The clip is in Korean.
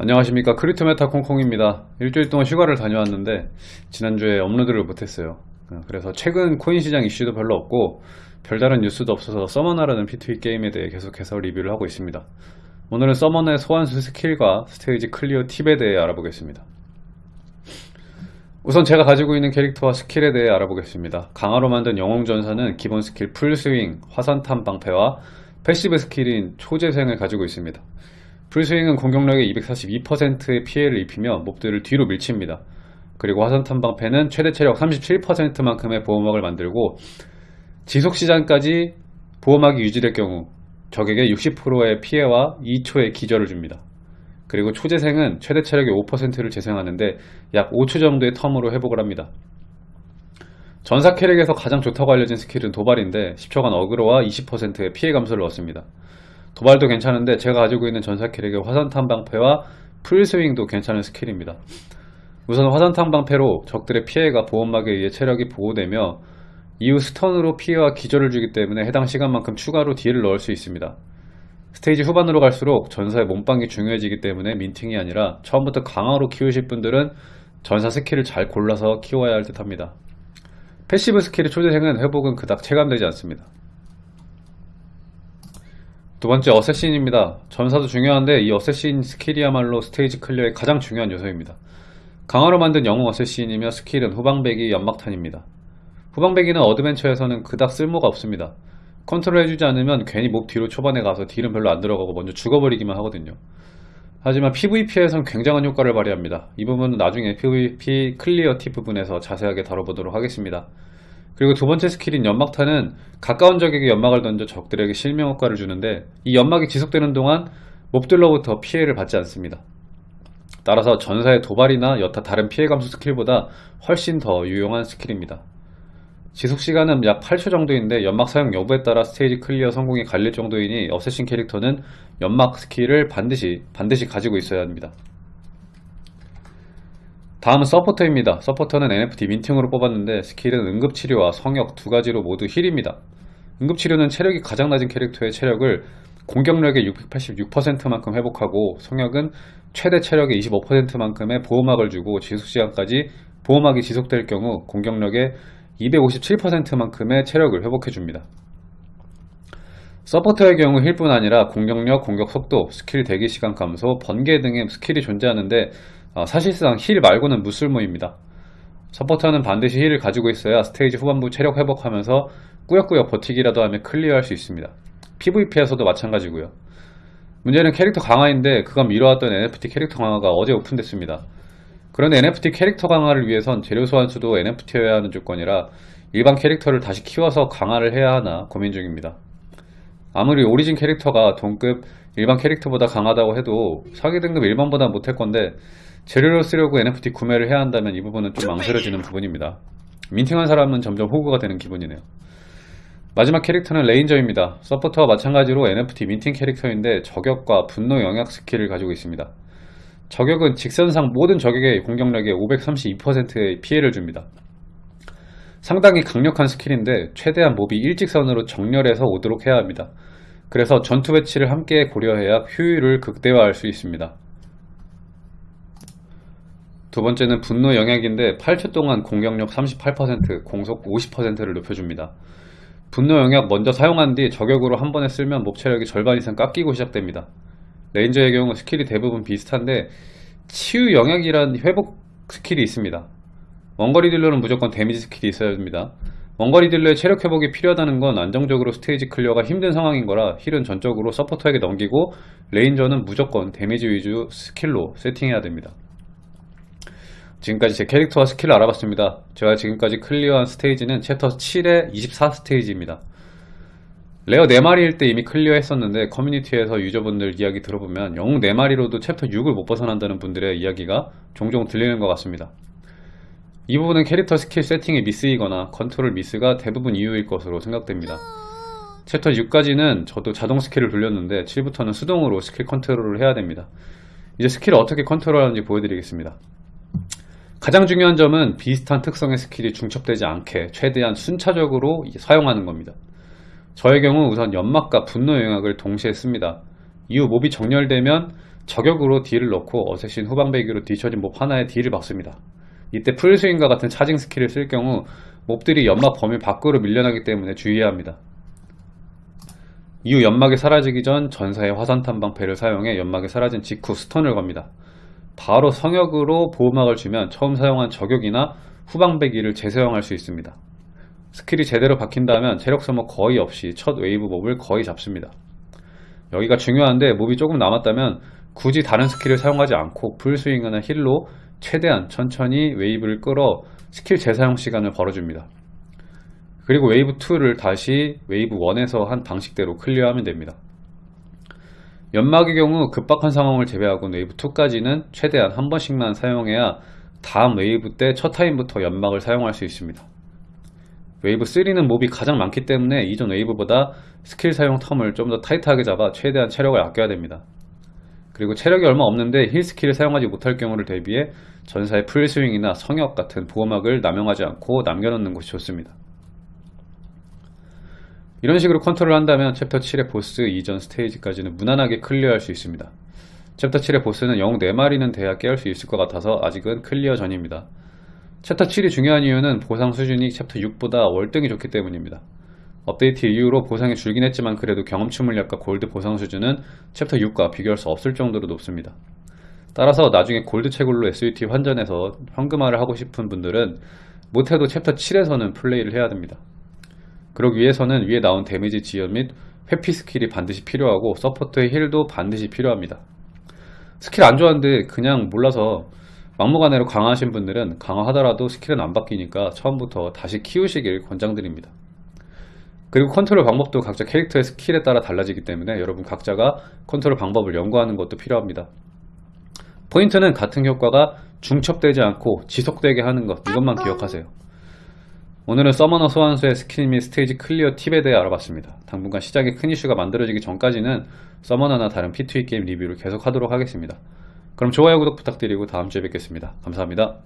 안녕하십니까. 크립토메타 콩콩입니다. 일주일 동안 휴가를 다녀왔는데 지난주에 업로드를 못했어요. 어, 그래서 최근 코인 시장 이슈도 별로 없고 별다른 뉴스도 없어서 Summoner라는 P2E 게임에 대해 계속해서 리뷰를 하고 있습니다. 오늘은 Summoner의 소환수 skill과 스테이지 clear 팁에 대해 알아보겠습니다. 우선 제가 가지고 있는 캐릭터와 skill에 대해 알아보겠습니다. 강화로 만든 영웅전사는 기본 skill full swing, 화산탄 방패와 passive skill인 초재생을 가지고 있습니다 full swing은 공격력의 242%의 피해를 입히며 몹들을 뒤로 밀칩니다. 그리고 화산탄 방패는 최대 체력 37%만큼의 보호막을 만들고 지속시간까지 보호막이 유지될 경우 적에게 60%의 피해와 2초의 기절을 줍니다. 그리고 초재생은 최대 체력의 5%를 재생하는데 약 5초 정도의 term으로 회복을 합니다. 전사 캐릭에서 가장 좋다고 알려진 스킬은 도발인데 10초간 어그로와 20%의 피해 감소를 얻습니다. 도발도 괜찮은데 제가 가지고 있는 전사 캐릭의 화산탄 방패와 풀스윙도 괜찮은 스킬입니다. 우선 화산탄 방패로 적들의 피해가 보호막에 의해 체력이 보호되며 이후 스턴으로 피해와 기절을 주기 때문에 해당 시간만큼 추가로 딜을 넣을 수 있습니다. 스테이지 후반으로 갈수록 전사의 몸빵이 중요해지기 때문에 민팅이 아니라 처음부터 강화로 키우실 분들은 전사 스킬을 잘 골라서 키워야 할 듯 합니다. 패시브 스킬의 초재생은 회복은 그닥 체감되지 않습니다. 두 번째 어쌔신입니다. 전사도 중요한데 이 어쌔신 스킬이야말로 스테이지 클리어의 가장 중요한 요소입니다. 강화로 만든 영웅 어쌔신이며 스킬은 후방배기 연막탄입니다. 후방배기는 어드벤처에서는 그닥 쓸모가 없습니다. 컨트롤 해주지 않으면 괜히 몹 뒤로 초반에 가서 딜은 별로 안 들어가고 먼저 죽어버리기만 하거든요. 하지만 PVP에선 굉장한 효과를 발휘합니다. 이 부분은 나중에 PVP 클리어 팁 부분에서 자세하게 다뤄보도록 하겠습니다. 그리고 두 번째 스킬인 연막탄은 가까운 적에게 연막을 던져 적들에게 실명 효과를 주는데 이 연막이 지속되는 동안 몹들로부터 피해를 받지 않습니다. 따라서 전사의 도발이나 여타 다른 피해 감소 스킬보다 훨씬 더 유용한 스킬입니다. 지속시간은 약 8초 정도인데 연막 사용 여부에 따라 스테이지 클리어 성공이 갈릴 정도이니 어쌔신 캐릭터는 연막 스킬을 반드시 반드시 가지고 있어야 합니다. 다음은 서포터입니다. 서포터는 NFT 민팅으로 뽑았는데 스킬은 응급치료와 성역 두 가지로 모두 힐입니다. 응급치료는 체력이 가장 낮은 캐릭터의 체력을 공격력의 686%만큼 회복하고 성역은 최대 체력의 25%만큼의 보호막을 주고 지속시간까지 보호막이 지속될 경우 공격력의 257%만큼의 체력을 회복해줍니다. 서포터의 경우 힐뿐 아니라 공격력, 공격 속도, 스킬 대기시간 감소, 번개 등의 스킬이 존재하는데 어, 사실상 힐 말고는 무쓸모입니다. 서포터는 반드시 힐을 가지고 있어야 스테이지 후반부 체력 회복하면서 꾸역꾸역 버티기라도 하며 클리어할 수 있습니다. PVP에서도 마찬가지고요. 문제는 캐릭터 강화인데 그간 미뤄왔던 NFT 캐릭터 강화가 어제 오픈됐습니다. 그런데 NFT 캐릭터 강화를 위해선 재료 소환수도 NFT여야 하는 조건이라 일반 캐릭터를 다시 키워서 강화를 해야 하나 고민 중입니다. 아무리 오리진 캐릭터가 동급 일반 캐릭터보다 강하다고 해도 사기 등급 일반보다 못할 건데 재료로 쓰려고 NFT 구매를 해야 한다면 이 부분은 좀 망설여지는 부분입니다. 민팅한 사람은 점점 호구가 되는 기분이네요. 마지막 캐릭터는 레인저입니다. 서포터와 마찬가지로 NFT 민팅 캐릭터인데 저격과 분노 영역 스킬을 가지고 있습니다. 저격은 직선상 모든 적에게 공격력의 532%의 피해를 줍니다. 상당히 강력한 스킬인데 최대한 몹이 일직선으로 정렬해서 오도록 해야 합니다. 그래서 전투 배치를 함께 고려해야 효율을 극대화할 수 있습니다. 두 번째는 분노 영역인데 8초 동안 공격력 38%, 공속 50%를 높여줍니다. 분노 영역 먼저 사용한 뒤 저격으로 한 번에 쓰면 몹 체력이 절반 이상 깎이고 시작됩니다. 레인저의 경우 스킬이 대부분 비슷한데 치유 영역이란 회복 스킬이 있습니다. 원거리 딜러는 무조건 데미지 스킬이 있어야 합니다. 원거리 딜러의 체력 회복이 필요하다는 건 안정적으로 스테이지 클리어가 힘든 상황인 거라 힐은 전적으로 서포터에게 넘기고 레인저는 무조건 데미지 위주 스킬로 세팅해야 됩니다. 지금까지 제 캐릭터와 스킬을 알아봤습니다. 제가 지금까지 클리어한 스테이지는 챕터 7의 24 스테이지입니다. 레어 4마리일 때 이미 클리어 했었는데 커뮤니티에서 유저분들 이야기 들어보면 영웅 4마리로도 챕터 6을 못 벗어난다는 분들의 이야기가 종종 들리는 것 같습니다. 이 부분은 캐릭터 스킬 세팅의 미스이거나 컨트롤 미스가 대부분 이유일 것으로 생각됩니다. 챕터 6까지는 저도 자동 스킬을 돌렸는데 7부터는 수동으로 스킬 컨트롤을 해야 됩니다. 이제 스킬을 어떻게 컨트롤하는지 보여드리겠습니다. 가장 중요한 점은 비슷한 특성의 스킬이 중첩되지 않게 최대한 순차적으로 사용하는 겁니다. 저의 경우 우선 연막과 분노 영역을 동시에 씁니다. 이후 몹이 정렬되면 저격으로 딜을 넣고 어쌔신 후방배기로 뒤처진 몹 하나에 딜을 박습니다. 이때 풀스윙과 같은 차징 스킬을 쓸 경우 몹들이 연막 범위 밖으로 밀려나기 때문에 주의해야 합니다. 이후 연막이 사라지기 전 전사의 화산탄 방패를 사용해 연막이 사라진 직후 스턴을 겁니다. 바로 성역으로 보호막을 주면 처음 사용한 저격이나 후방배기를 재사용할 수 있습니다. 스킬이 제대로 박힌다면 체력 소모 거의 없이 첫 웨이브 몹을 거의 잡습니다. 여기가 중요한데 몹이 조금 남았다면 굳이 다른 스킬을 사용하지 않고 풀스윙이나 힐로 최대한 천천히 웨이브를 끌어 스킬 재사용 시간을 벌어줍니다. 그리고 웨이브 2를 다시 웨이브 1에서 한 방식대로 클리어하면 됩니다. 연막의 경우 급박한 상황을 제외하고 웨이브 2까지는 최대한 한 번씩만 사용해야 다음 웨이브 때 첫 타임부터 연막을 사용할 수 있습니다. 웨이브 3는 몹이 가장 많기 때문에 이전 웨이브보다 스킬 사용 텀을 좀 더 타이트하게 잡아 최대한 체력을 아껴야 됩니다. 그리고 체력이 얼마 없는데 힐 스킬을 사용하지 못할 경우를 대비해 전사의 풀스윙이나 성역 같은 보호막을 남용하지 않고 남겨놓는 것이 좋습니다. 이런 식으로 컨트롤 한다면 챕터 7의 보스 이전 스테이지까지는 무난하게 클리어할 수 있습니다. 챕터 7의 보스는 영웅 4마리는 돼야 깰 수 있을 것 같아서 아직은 클리어 전입니다. 챕터 7이 중요한 이유는 보상 수준이 챕터 6보다 월등히 좋기 때문입니다. 업데이트 이후로 보상이 줄긴 했지만 그래도 경험치 물약과 골드 보상 수준은 챕터 6과 비교할 수 없을 정도로 높습니다. 따라서 나중에 골드 채굴로 SUT 환전해서 현금화를 하고 싶은 분들은 못해도 챕터 7에서는 플레이를 해야 됩니다. 그러기 위해서는 위에 나온 데미지 지연 및 회피 스킬이 반드시 필요하고 서포트의 heal도 반드시 필요합니다. 스킬 안 좋아하는데 그냥 몰라서 막무가내로 강화하신 분들은 강화하더라도 스킬은 안 바뀌니까 처음부터 다시 키우시길 권장드립니다. 그리고 컨트롤 방법도 각자 캐릭터의 스킬에 따라 달라지기 때문에 여러분 각자가 컨트롤 방법을 연구하는 것도 필요합니다. 포인트는 같은 효과가 중첩되지 않고 지속되게 하는 것 이것만 기억하세요. 오늘은 서머너 소환수의 스킬 및 스테이지 clear 팁에 대해 알아봤습니다. 당분간 시장에 큰 이슈가 만들어지기 전까지는 서머너나 다른 P2E 게임 리뷰를 계속 하도록 하겠습니다. 그럼 좋아요 구독 부탁드리고 다음 주에 뵙겠습니다. 감사합니다.